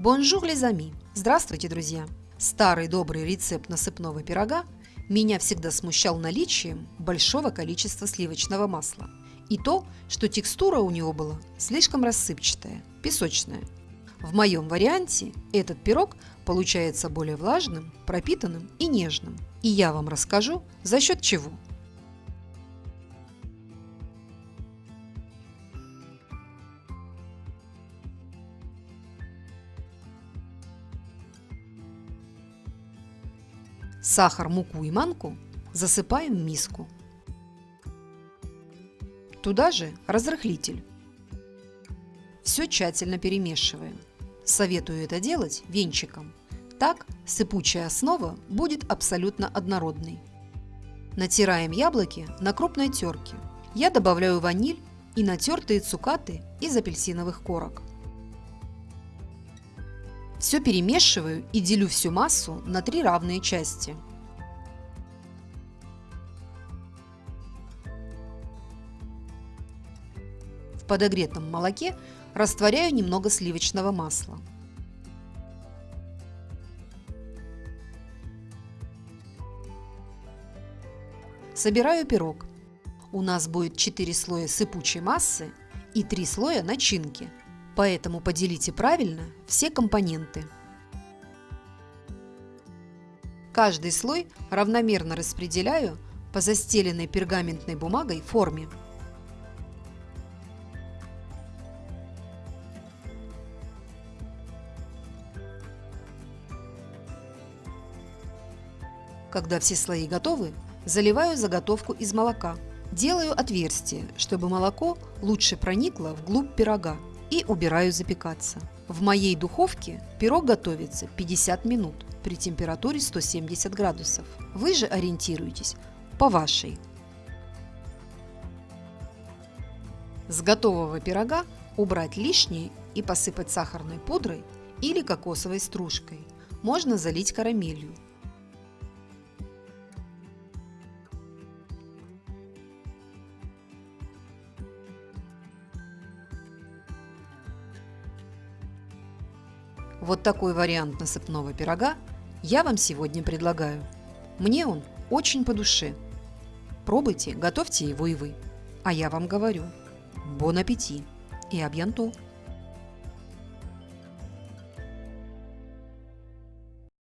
Bonjour les amis! Здравствуйте, друзья! Старый добрый рецепт насыпного пирога меня всегда смущал наличием большого количества сливочного масла и то, что текстура у него была слишком рассыпчатая, песочная. В моем варианте этот пирог получается более влажным, пропитанным и нежным. И я вам расскажу, за счет чего – Сахар, муку и манку засыпаем в миску. Туда же разрыхлитель. Все тщательно перемешиваем. Советую это делать венчиком. Так сыпучая основа будет абсолютно однородной. Натираем яблоки на крупной терке. Я добавляю ваниль и натертые цукаты из апельсиновых корок. Все перемешиваю и делю всю массу на три равные части. В подогретом молоке растворяю немного сливочного масла. Собираю пирог. У нас будет 4 слоя сыпучей массы и 3 слоя начинки – Поэтому поделите правильно все компоненты. Каждый слой равномерно распределяю по застеленной пергаментной бумагой форме. Когда все слои готовы, заливаю заготовку из молока. Делаю отверстие, чтобы молоко лучше проникло вглубь пирога и убираю запекаться. В моей духовке пирог готовится 50 минут при температуре 170 градусов. Вы же ориентируйтесь по вашей. С готового пирога убрать лишнее и посыпать сахарной пудрой или кокосовой стружкой. Можно залить карамелью. Вот такой вариант насыпного пирога я вам сегодня предлагаю. Мне он очень по душе. Пробуйте, готовьте его и вы. А я вам говорю, бон аппетит и абьянто!